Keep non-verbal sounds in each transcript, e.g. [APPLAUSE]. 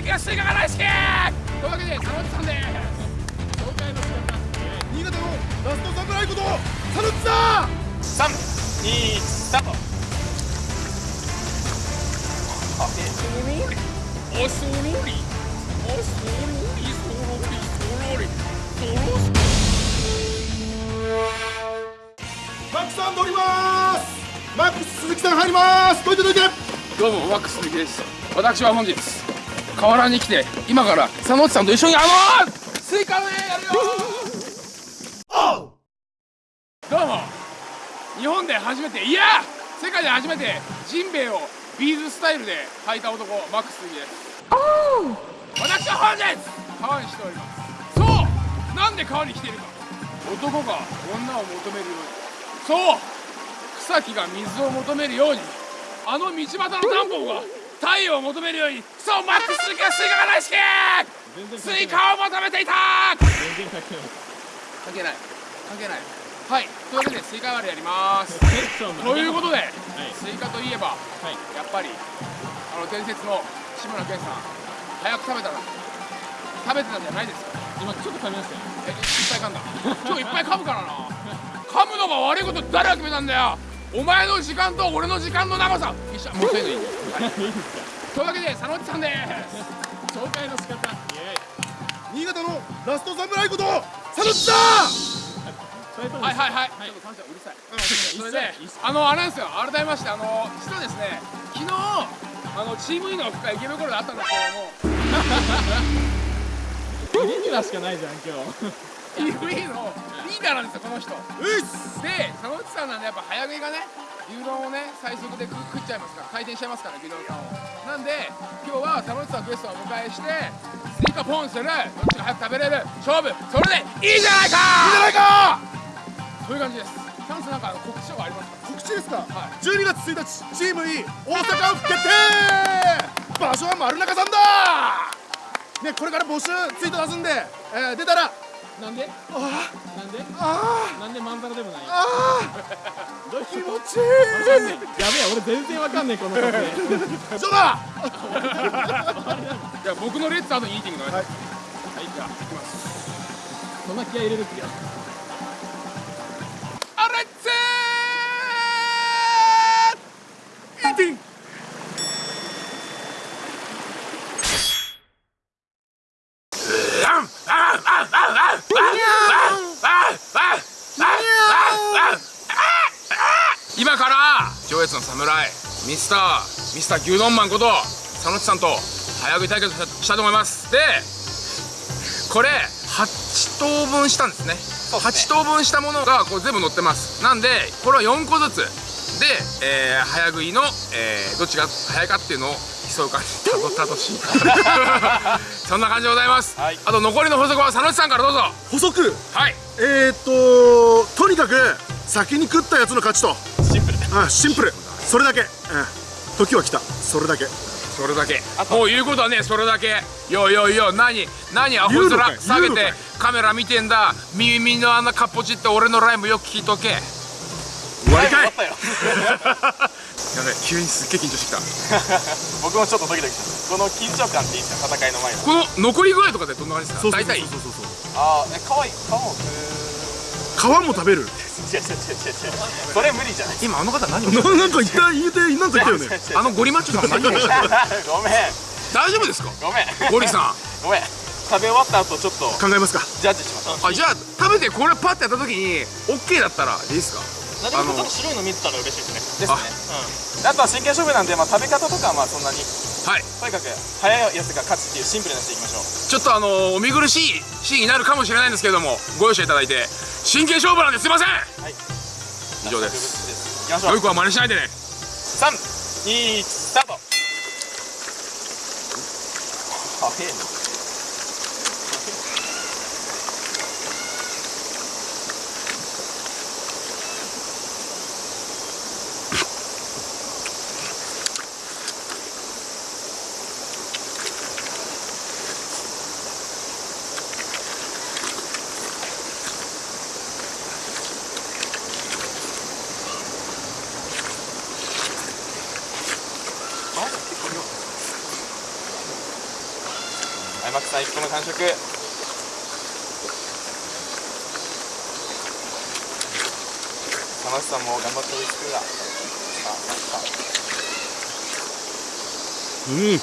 鈴木がスイカが大好きというわけで佐野さんです紹介の仕方新潟のラストサムライこと佐野さん三二スタートおそろりおそろりおそろりそろりそろりそろりマックさん乗りますマックス鈴木さん入りますどいてどいてどうもマックス鈴木です。私は本日河原に来て今から佐野さんと一緒にあのスイカ割りやるよ！どうも。日本で初めていや！世界で初めてジンベエをビーズスタイルで履いた男マックス鈴木です。私は本日川に来ております。そう！なんで川に来ているか。男が女を求めるように。そう！草木が水を求めるように。あの道端のタンポポが太陽を求めるようにそうマックス鈴木はスイカが大好きスイカを求めていた全然関係ない。関係ない。はい。というわけでスイカ割りやります。ということで、スイカといえば、はい。やっぱりあの伝説の志村けんさん早く食べたら食べてたんじゃないですか。今ちょっと噛みましたよ。えいっぱい噛んだ。今日いっぱい噛むからな。噛むのが悪いこと誰が決めたんだよお前の時間と俺の時間の長さ。一緒はい、というわけで佐野内さんです。紹介の仕方。新潟のラストサムライこと佐野さん。はいはいはい、はい。ちょっと感謝うるさいそそれであのあれなんですよ。改めましてあの実はですね昨日あのチーム E のオフ会池袋であったんですけどもレギュラーしかないじゃん今日。のリーダーなんですよこの人。うっす。で佐野内さんなんでやっぱ早食いがね牛丼をね最速で食食っちゃいますから回転しちゃいますから牛丼さんを。なんで今日は佐野内さんをゲストをお迎えしてスイカポンする。どっちが早く食べれる。勝負。それでいいじゃないか。いいじゃないか。そういう感じです。チャンスなんか告知とかありますか？告知ですか、はい。12月1日チーム E 大阪府決定。場所は丸中さんだ。ねこれから募集ツイート出すんで、えー、出たらなんで？あなんで？あなんでまんざらでもない？あどういう気持ち？いわかんねえ。やべえ俺全然わかんねえこの撮だじゃあ僕のレッツアートにイーティングのはいはいじゃあ行きます。そんな気合い入れるっけよミスターミスター牛丼マンこと佐野内さんと早食い対決をしたいと思います。でこれ8等分したんですね。8等分したものがこう全部載ってます。なんでこれは4個ずつ。で、えー早食いの、えーどっちが早いかっていうのを競う感じたどたどしい [LAUGHS] そんな感じでございます、はい。あと残りの補足は佐野内さんからどうぞ。補足はい。えー、っととにかく先に食ったやつの勝ちと。シンプル。あシンプルそれだけ、うん、時は来た。それだけ。それだけ。もう言うことはねそれだけ。よよよ何？何？アホ面下げて。カメラ見てんだ。耳のあんなかっぽちって俺のライブよく聞いとけ。終わりかいやべ急にすっげえ緊張してきた。[LAUGHS] 僕もちょっとドキドキした。この緊張感っていいですか戦いの前のこの残り具合とかでどんな感じですか？大体そうそうそうそうああえ可愛い皮も食う。皮も食べるそれ無理じゃない。今あの方何をななんか言った言うてなんか言ったよね。あのゴリマッチョさんは何を [LAUGHS] ごめん。大丈夫ですか？ごめん。ゴリさん。ごめん。食べ終わった後ちょっと。考えますか？ジャッジしましょう。あじゃあ食べてこれパッてやった時に OK だったらいいですか？何もちょっと白いの見てたら嬉しいですね。ですね。うん。あとは真剣勝負なんで、まあ、食べ方とかはまあそんなにはい。とにかく早いやつが勝つっていうシンプルなやつでいきましょう。ちょっとあのお見苦しいシーンになるかもしれないんですけれどもご容赦いただいて真剣勝負なんですいません。はい。以上です。いきましょう。よい子は真似しないでね。三二スタート。早いなはいマックさん1個目完食山内さんも頑張って追いつくがさあさあさあうん。[LAUGHS]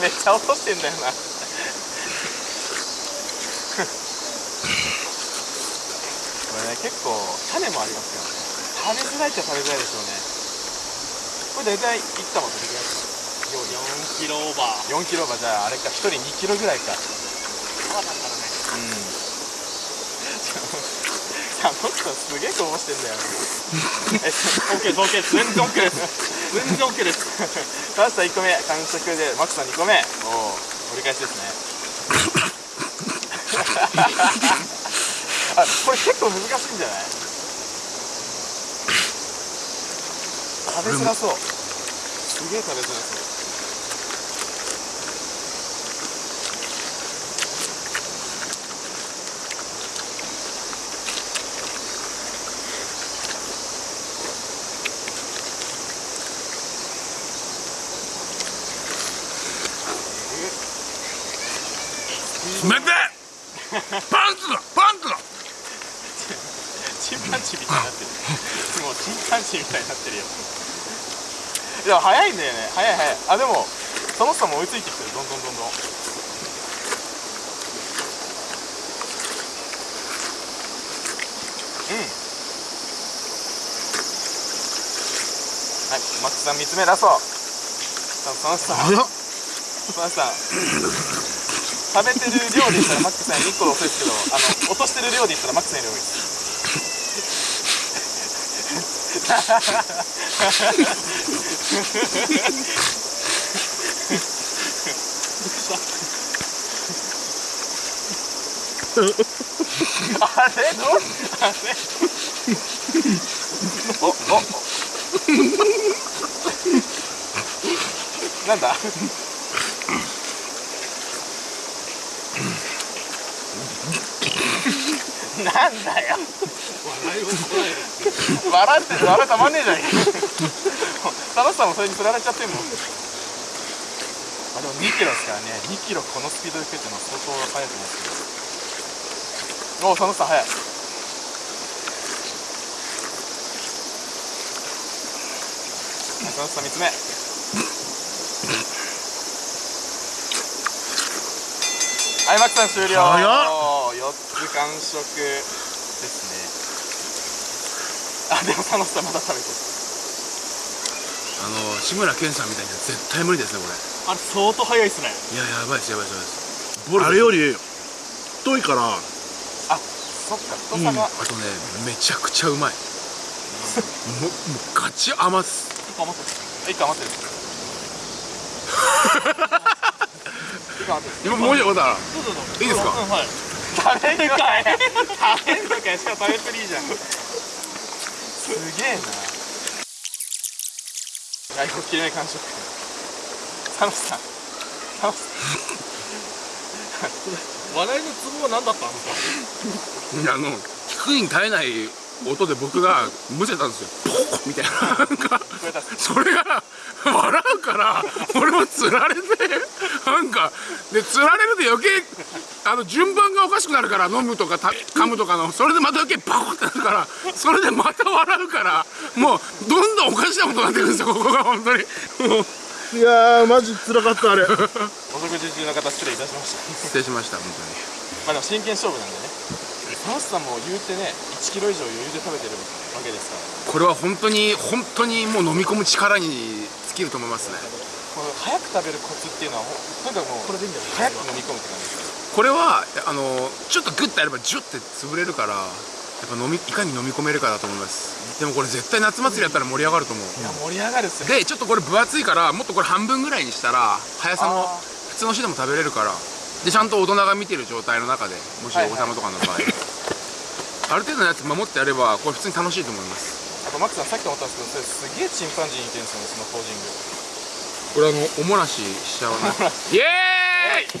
めっちゃ落としてんだよな。[LAUGHS] これね結構種もありますよね。食べづらいっちゃ食べづらいでしょうねこれ大体いったもどれぐらいですか4キロオーバー。4キロはじゃああれか1人2キロぐらいか。川だからね。うん。さあもっとすげえこぼしてんだよ。[LAUGHS] え OK です。OK です。全然 OK です。全然 OK です。マスター1個目完食でマックさん2個目。おお折り返しですね。[LAUGHS] あこれ結構難しいんじゃない？食べづらそう。すげえ食べづらそう。冷てパンツだ。パンチンパンジーみたいになってるもうチンパンジーみたいになってるよ。でも早いんだよ。ね早い早いあでもその人も追いついてきてるどんどんどんどんうんはいマックさん3つ目ラストさあその人その人さん食べてる量で言ったらマックさんよ。り1個遅いですけどあの落としてる量で言ったらマックさんよ。り多いですあれどう？あれ？お [LAUGHS] おなんだ？なんだよ。笑って笑たまんねえじゃん楽しさもそれにつられちゃってんもんあでも2キロですからね。2キロこのスピードで食ってのは相当速いと思うんですけど。おお佐野さ速いはい。佐野さ3つ目。はいマックさん終了。早っ。つ完食ですね。あでも佐野さんまだ食べてる。あの志村けんさんみたいには絶対無理ですねこれ。あれ相当早いっすね。いややばいですやばいですやばいあれより太いから。あそっか太さが、あとねめちゃくちゃうまい。[LAUGHS] もうもうガチ甘っす。一個余ってる。[LAUGHS] 一個余ってる。一個余ってる今もう一個だからどうぞどうぞ。いいですか？うんはい食べんのかい。食べんのかい。しかも食べっぷりいいじゃん。すげえな。外国切れない完食サムさんサムさ笑いのツボは何だったんですかあの聞くに耐えない音で僕がむせたんですよ。ポコみたいな。それが [LAUGHS] 笑うから俺もつられてなんかでつられると余計あの順番がおかしくなるから飲むとかた噛むとかのそれでまた余計バコってなるからそれでまた笑うからもうどんどんおかしなことになってくるんですよここが本当に。もう。いやーマジ辛かったあれ。お食事中の方失礼いたしました。失礼しました本まあでも真剣勝負なんでね。サムさんも言うてね1キロ以上余裕で食べてるわけですから。当にこれは本当に本当にもう飲み込む力に尽きると思いますね。この早く食べるコツっていうのはほとにかくもうこれでいいんだよ早く飲み込むって感じですこれはあのちょっとグッとやればジュッて潰れるからやっぱ飲みいかに飲み込めるかだと思います。でもこれ絶対夏祭りやったら盛り上がると思う。いや盛り上がるっすよ。でちょっとこれ分厚いからもっとこれ半分ぐらいにしたら速さもあ普通の人でも食べれるからでちゃんと大人が見てる状態の中でもしおはいはい子様とかの場合、ある程度のやつ守ってやればこれ普通に楽しいと思いますマックさんさっき思ったんですけどそれすげえチンパンジーに似てるんですよねそのポージング。これあのおもらししちゃうなイエーイ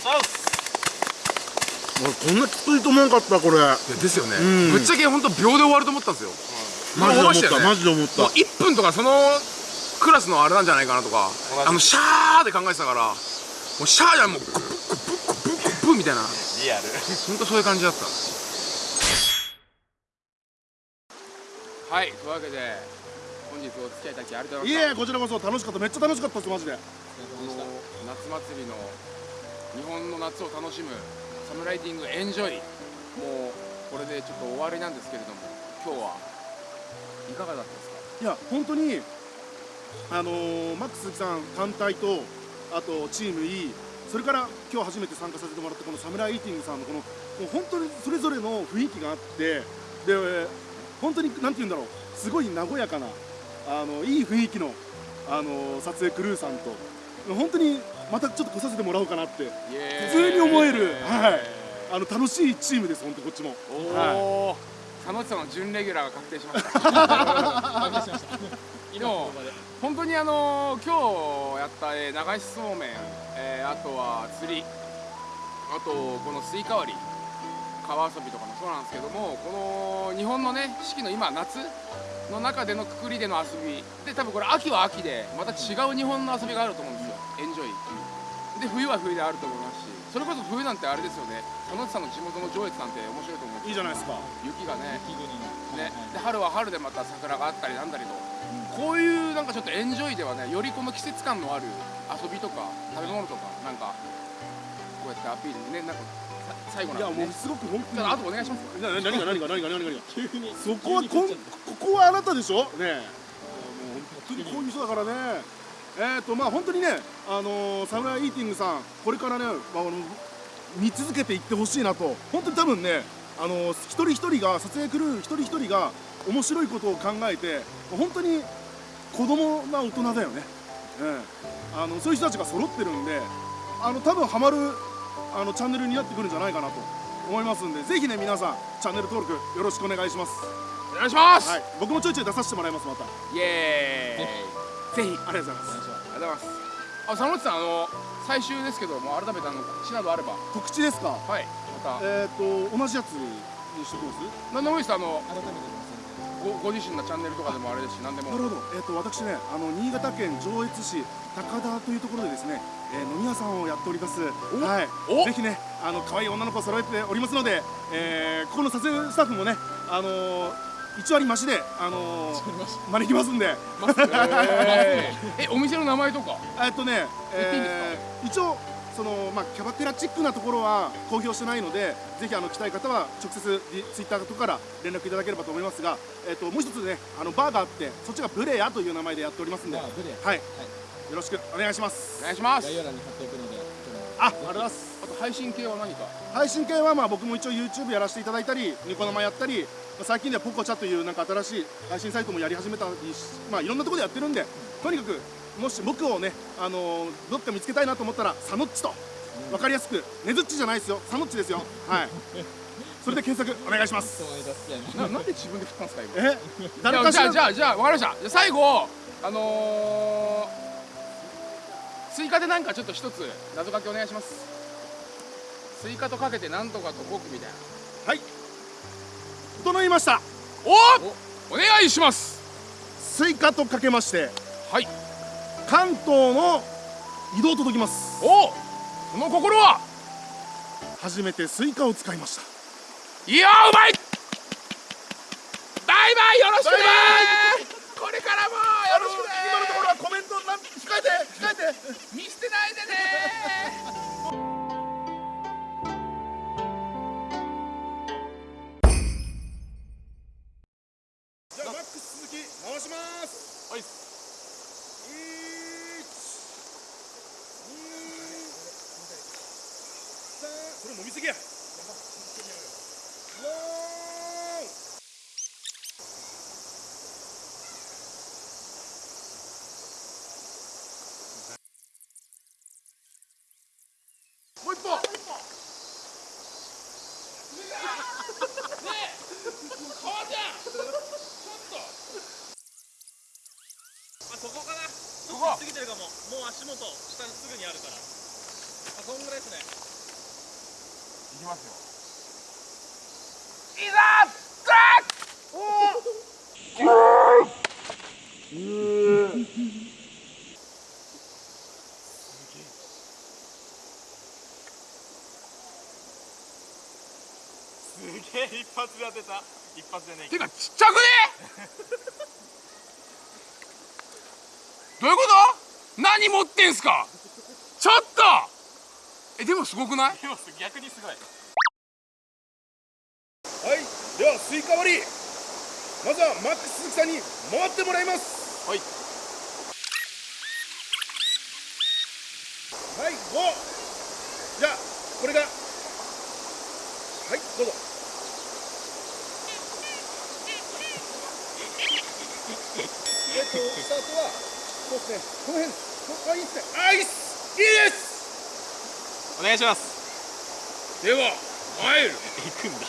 俺こんなきついと思わんかったこれですよね、うんぶっちゃけ本当秒で終わると思ったんですよ、マジで思ったねマジで思ったもう1分とかそのクラスのあれなんじゃないかなとかあのシャーで考えてたからもうシャーじゃんもうグップグップグップグップみたいなリアル本当そういう感じだったはいというわけで本日お付き合いいただきありがとうごいざいました。えこちらこそ楽しかった。めっちゃ楽しかったですマジで。夏祭りの日本の夏を楽しむサムライティングエンジョイ。もうこれでちょっと終わりなんですけれども今日はいかがだったですか？いや本当にあのーマックス鈴木さん単体とあとチーム E それから今日初めて参加させてもらったこのサムライイーティングさんのこのもう本当にそれぞれの雰囲気があってで本当になんて言うんだろう。すごい和やかなあのいい雰囲気のあの撮影クルーさんと本当にまたちょっと来させてもらおうかなって普通に思えるはい。あの楽しいチームです本当こっちも。おはお、佐野内さんの準レギュラーが確定しました。[LAUGHS] でも本当にあの今日やった、えー流しそうめん、えーあとは釣りあとこのスイカ割り川遊びとかもそうなんですけどもこの日本のね四季の今夏の中でのくくりでの遊び。で多分これ秋は秋でまた違う日本の遊びがあると思うんですよ。エンジョイで冬は冬であると思いますし。それこそ冬なんてあれですよね。佐野内さんの地元の上越なんて面白いと思うんですいいじゃないですか。雪がね。ね。で春は春でまた桜があったりなんだりと、こういうなんかちょっとエンジョイではねよりこの季節感のある遊びとか食べ物とかなんかこうやってアピールねなんかさ最後いやなんでね。もうすごく本当にあとお願いしますな何が何が何が何が。何が急に。そこはこんここはあなたでしょ？ね。えもう本当にこういう人だからね。えっ、とまあ本当にねあのー、サムライイーティングさんこれからね、まあ、あの見続けていってほしいなと。本当に多分ねあのー、一人一人が撮影クルー一人一人が面白いことを考えて本当に子供な大人だよね、ええ。あのそういう人たちが揃ってるんであの多分ハマるあのチャンネルになってくるんじゃないかなと思いますんでぜひね皆さんチャンネル登録よろしくお願いします。お願いします、はい。僕もちょいちょい出させてもらいますまた。イエーイ。ぜひありがとうございます。ありがとうございます。あ佐野内さんあの最終ですけども改めてあの告知などあれば。告知ですか？はい。また。えっ、と同じやつにしておきます？何でもいいです。あの改めてごご自身のチャンネルとかでもあれですし何でも。なるほど、えー、と私ねあの新潟県上越市高田というところでですね、えー飲み屋さんをやっております。はい。お？ぜひねあの可愛い女の子を揃えておりますので、えーここの撮影スタッフもねあのー、1割増しで、あのー招きますんで。えーえお店の名前とか？えっとね、えー一応その、まあ、キャバテラチックなところは公表してないのでぜひあの来たい方は直接リツイッターとかから連絡いただければと思いますが、えっともう一つねあのバーがあってそっちがブレアという名前でやっておりますんで、まあブレア。はい、よろしくお願いします。お願いします。概要欄に貼っておくのであありがとうございます。あと配信系は何か？配信系はまあ僕も一応 YouTube やらせていただいたりニコ生やったりまあ最近ではポコチャというなんか新しい配信サイトもやり始めたりしまあいろんなところでやってるんでとにかくもし僕をねあのーどっか見つけたいなと思ったらサノッチと。分かりやすくねずっちじゃないですよ。サノッチですよ。はい。[LAUGHS] それで検索お願いします。ななんで自分で振ったんですか今？え？誰かしら？じゃあじゃあじゃあ分かりました。じゃあ最後あのー、追加でなんかちょっと一つ謎かけお願いします。追加とかけてなんとかと僕みたいな。はい。整いました。おお願いします。スイカとかけまして。はい関東の移動届きます。おその心は？初めてスイカを使いました。いやーうまい！バイバイよろしくね！バこれからもよろしくね！今のところはコメント控えて控えて。見捨てないでねと下にすぐにあるから。あそんぐらいですね。いきますよ。いざザッおおすげえ。一発で当てた。一発でねてかちっちゃくね？何持ってんすか？ちょっと！えでもすごくない？でも逆にすごい。はいではスイカ割り。まずはマックス鈴木さんに回ってもらいます。はい。はい5じゃあこれが。はいどうぞ。えっとスタートはそうですねこの辺。こあいいっすねあいいっすいいですお願いします。では参る。行くんだ。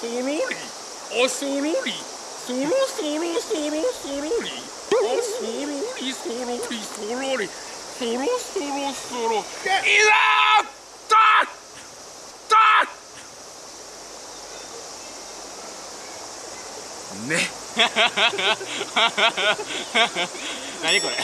そろりあそろりそろそろそろそろり。あそろりそろりそろり。そろそろそろいざたたね何これ